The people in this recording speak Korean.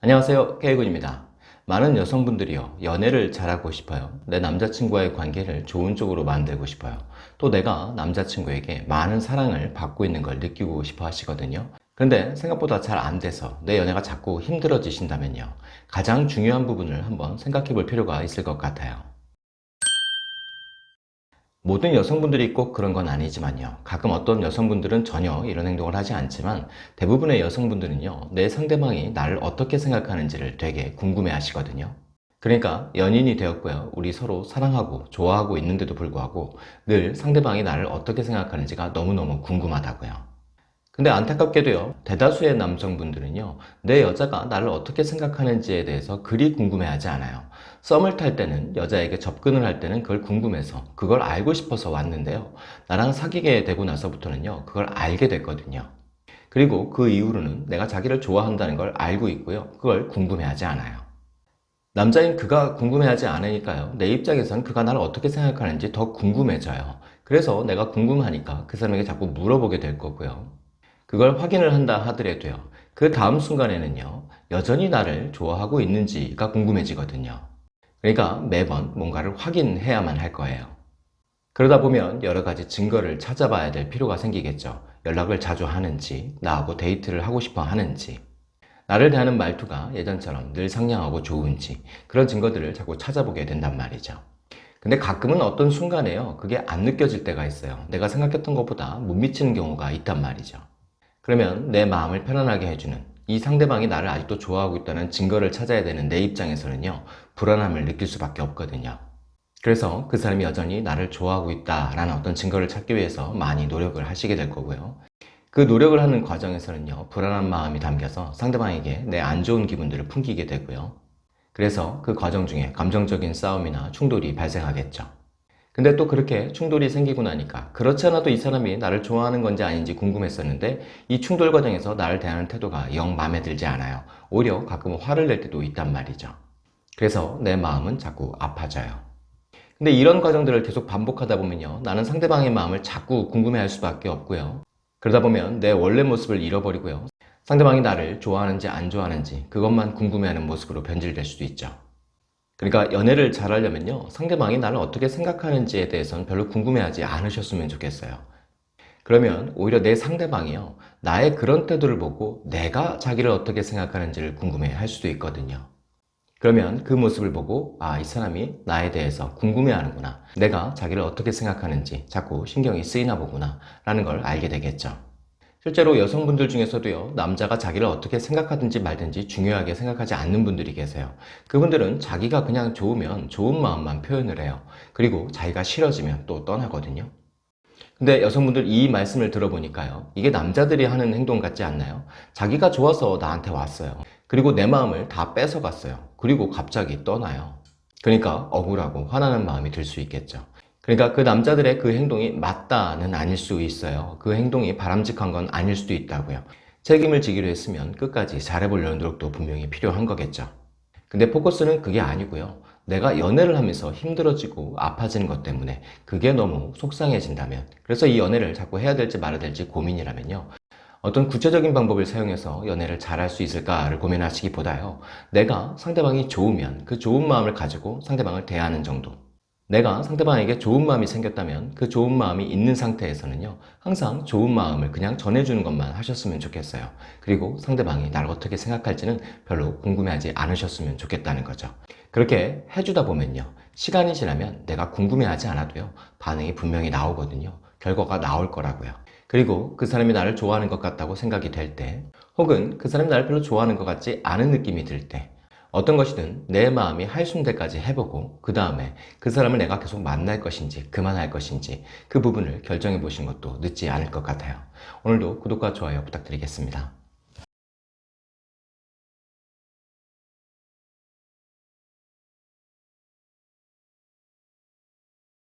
안녕하세요. K군입니다. 많은 여성분들이요 연애를 잘하고 싶어요. 내 남자친구와의 관계를 좋은 쪽으로 만들고 싶어요. 또 내가 남자친구에게 많은 사랑을 받고 있는 걸 느끼고 싶어 하시거든요. 그런데 생각보다 잘 안 돼서 내 연애가 자꾸 힘들어지신다면요. 가장 중요한 부분을 한번 생각해 볼 필요가 있을 것 같아요 모든 여성분들이 꼭 그런 건 아니지만요. 가끔 어떤 여성분들은 전혀 이런 행동을 하지 않지만 대부분의 여성분들은요 내 상대방이 나를 어떻게 생각하는지를 되게 궁금해 하시거든요. 그러니까 연인이 되었고요. 우리 서로 사랑하고 좋아하고 있는데도 불구하고 늘 상대방이 나를 어떻게 생각하는지가 너무너무 궁금하다고요 근데 안타깝게도요 대다수의 남성분들은요 내 여자가 나를 어떻게 생각하는지에 대해서 그리 궁금해하지 않아요. 썸을 탈 때는 여자에게 접근을 할 때는 그걸 궁금해서 그걸 알고 싶어서 왔는데요. 나랑 사귀게 되고 나서부터는요 그걸 알게 됐거든요. 그리고 그 이후로는 내가 자기를 좋아한다는 걸 알고 있고요 그걸 궁금해하지 않아요. 남자인 그가 궁금해하지 않으니까요 내 입장에선 그가 나를 어떻게 생각하는지 더 궁금해져요. 그래서 내가 궁금하니까 그 사람에게 자꾸 물어보게 될 거고요 그걸 확인을 한다 하더라도요. 그 다음 순간에는요 여전히 나를 좋아하고 있는지가 궁금해지거든요. 그러니까 매번 뭔가를 확인해야만 할 거예요. 그러다 보면 여러 가지 증거를 찾아봐야 될 필요가 생기겠죠. 연락을 자주 하는지 나하고 데이트를 하고 싶어 하는지 나를 대하는 말투가 예전처럼 늘 상냥하고 좋은지 그런 증거들을 자꾸 찾아보게 된단 말이죠. 근데 가끔은 어떤 순간에요 그게 안 느껴질 때가 있어요. 내가 생각했던 것보다 못 미치는 경우가 있단 말이죠 그러면 내 마음을 편안하게 해주는 이 상대방이 나를 아직도 좋아하고 있다는 증거를 찾아야 되는 내 입장에서는요 불안함을 느낄 수밖에 없거든요. 그래서 그 사람이 여전히 나를 좋아하고 있다라는 어떤 증거를 찾기 위해서 많이 노력을 하시게 될 거고요. 그 노력을 하는 과정에서는요 불안한 마음이 담겨서 상대방에게 내 안 좋은 기분들을 풍기게 되고요. 그래서 그 과정 중에 감정적인 싸움이나 충돌이 발생하겠죠 근데 또 그렇게 충돌이 생기고 나니까 그렇지 않아도 이 사람이 나를 좋아하는 건지 아닌지 궁금했었는데 이 충돌 과정에서 나를 대하는 태도가 영 마음에 들지 않아요. 오히려 가끔 화를 낼 때도 있단 말이죠. 그래서 내 마음은 자꾸 아파져요. 근데 이런 과정들을 계속 반복하다 보면요. 나는 상대방의 마음을 자꾸 궁금해할 수밖에 없고요. 그러다 보면 내 원래 모습을 잃어버리고요. 상대방이 나를 좋아하는지 안 좋아하는지 그것만 궁금해하는 모습으로 변질될 수도 있죠 그러니까 연애를 잘하려면요 상대방이 나를 어떻게 생각하는지에 대해서는 별로 궁금해하지 않으셨으면 좋겠어요. 그러면 오히려 내 상대방이요 나의 그런 태도를 보고 내가 자기를 어떻게 생각하는지를 궁금해 할 수도 있거든요. 그러면 그 모습을 보고 아 이 사람이 나에 대해서 궁금해 하는구나. 내가 자기를 어떻게 생각하는지 자꾸 신경이 쓰이나 보구나. 라는 걸 알게 되겠죠 실제로 여성분들 중에서도요 남자가 자기를 어떻게 생각하든지 말든지 중요하게 생각하지 않는 분들이 계세요. 그분들은 자기가 그냥 좋으면 좋은 마음만 표현을 해요. 그리고 자기가 싫어지면 또 떠나거든요. 근데 여성분들 이 말씀을 들어보니까요 이게 남자들이 하는 행동 같지 않나요? 자기가 좋아서 나한테 왔어요. 그리고 내 마음을 다 뺏어갔어요. 그리고 갑자기 떠나요. 그러니까 억울하고 화나는 마음이 들 수 있겠죠 그러니까 그 남자들의 그 행동이 맞다는 아닐 수 있어요. 그 행동이 바람직한 건 아닐 수도 있다고요. 책임을 지기로 했으면 끝까지 잘해보려는 노력도 분명히 필요한 거겠죠. 근데 포커스는 그게 아니고요. 내가 연애를 하면서 힘들어지고 아파지는 것 때문에 그게 너무 속상해진다면 그래서 이 연애를 자꾸 해야 될지 말아야 될지 고민이라면요. 어떤 구체적인 방법을 사용해서 연애를 잘할 수 있을까를 고민하시기보다요. 내가 상대방이 좋으면 그 좋은 마음을 가지고 상대방을 대하는 정도 내가 상대방에게 좋은 마음이 생겼다면 그 좋은 마음이 있는 상태에서는요 항상 좋은 마음을 그냥 전해주는 것만 하셨으면 좋겠어요. 그리고 상대방이 나를 어떻게 생각할지는 별로 궁금해하지 않으셨으면 좋겠다는 거죠. 그렇게 해주다 보면요 시간이 지나면 내가 궁금해하지 않아도요 반응이 분명히 나오거든요. 결과가 나올 거라고요. 그리고 그 사람이 나를 좋아하는 것 같다고 생각이 될 때 혹은 그 사람이 나를 별로 좋아하는 것 같지 않은 느낌이 들 때 어떤 것이든 내 마음이 할순대까지 해보고 그 다음에 그 사람을 내가 계속 만날 것인지 그만할 것인지 그 부분을 결정해 보시는 것도 늦지 않을 것 같아요. 오늘도 구독과 좋아요 부탁드리겠습니다.